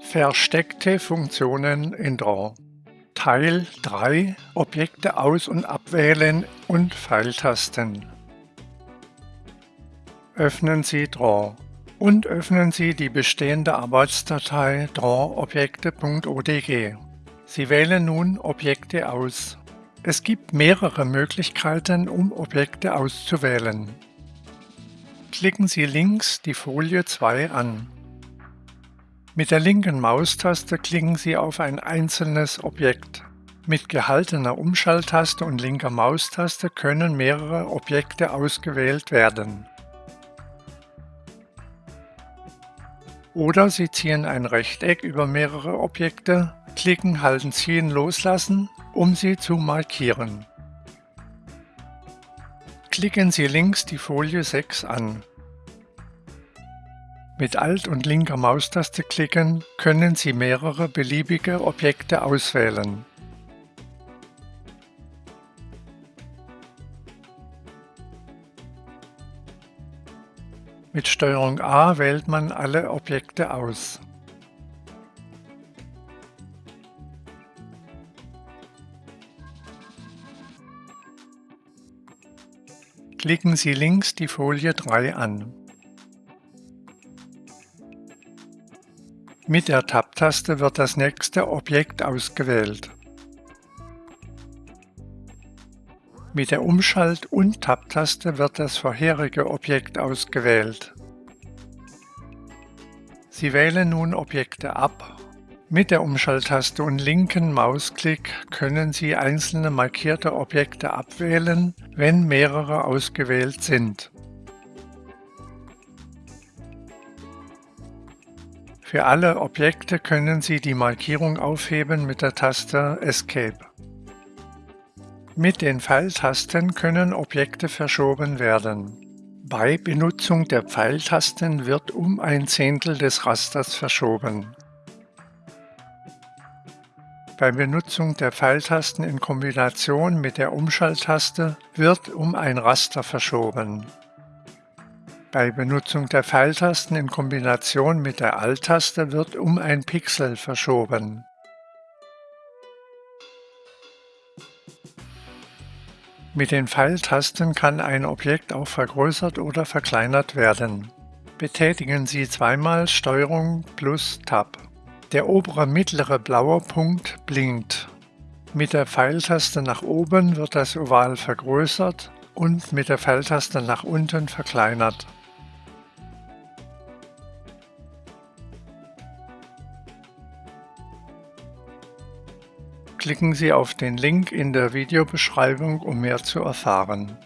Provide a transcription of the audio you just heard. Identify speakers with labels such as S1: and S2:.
S1: Versteckte Funktionen in Draw Teil 3 Objekte aus- und abwählen und Pfeiltasten Öffnen Sie Draw und öffnen Sie die bestehende Arbeitsdatei drawobjekte.odg. Sie wählen nun Objekte aus. Es gibt mehrere Möglichkeiten, um Objekte auszuwählen. Klicken Sie links die Folie 2 an. Mit der linken Maustaste klicken Sie auf ein einzelnes Objekt. Mit gehaltener Umschalttaste und linker Maustaste können mehrere Objekte ausgewählt werden. Oder Sie ziehen ein Rechteck über mehrere Objekte, klicken, halten, ziehen, loslassen, um sie zu markieren. Klicken Sie links die Folie 6 an. Mit Alt und linker Maustaste klicken können Sie mehrere beliebige Objekte auswählen. Mit Steuerung A wählt man alle Objekte aus. Klicken Sie links die Folie 3 an. Mit der Tab-Taste wird das nächste Objekt ausgewählt. Mit der Umschalt- und Tab-Taste wird das vorherige Objekt ausgewählt. Sie wählen nun Objekte ab. Mit der Umschalttaste und linken Mausklick können Sie einzelne markierte Objekte abwählen, wenn mehrere ausgewählt sind. Für alle Objekte können Sie die Markierung aufheben mit der Taste Escape. Mit den Pfeiltasten können Objekte verschoben werden. Bei Benutzung der Pfeiltasten wird um ein Zehntel des Rasters verschoben. Bei Benutzung der Pfeiltasten in Kombination mit der Umschalttaste wird um ein Raster verschoben. Bei Benutzung der Pfeiltasten in Kombination mit der Alt-Taste wird um ein Pixel verschoben. Mit den Pfeiltasten kann ein Objekt auch vergrößert oder verkleinert werden. Betätigen Sie zweimal STRG plus Tab. Der obere mittlere blaue Punkt blinkt. Mit der Pfeiltaste nach oben wird das Oval vergrößert und mit der Pfeiltaste nach unten verkleinert. Klicken Sie auf den Link in der Videobeschreibung, um mehr zu erfahren.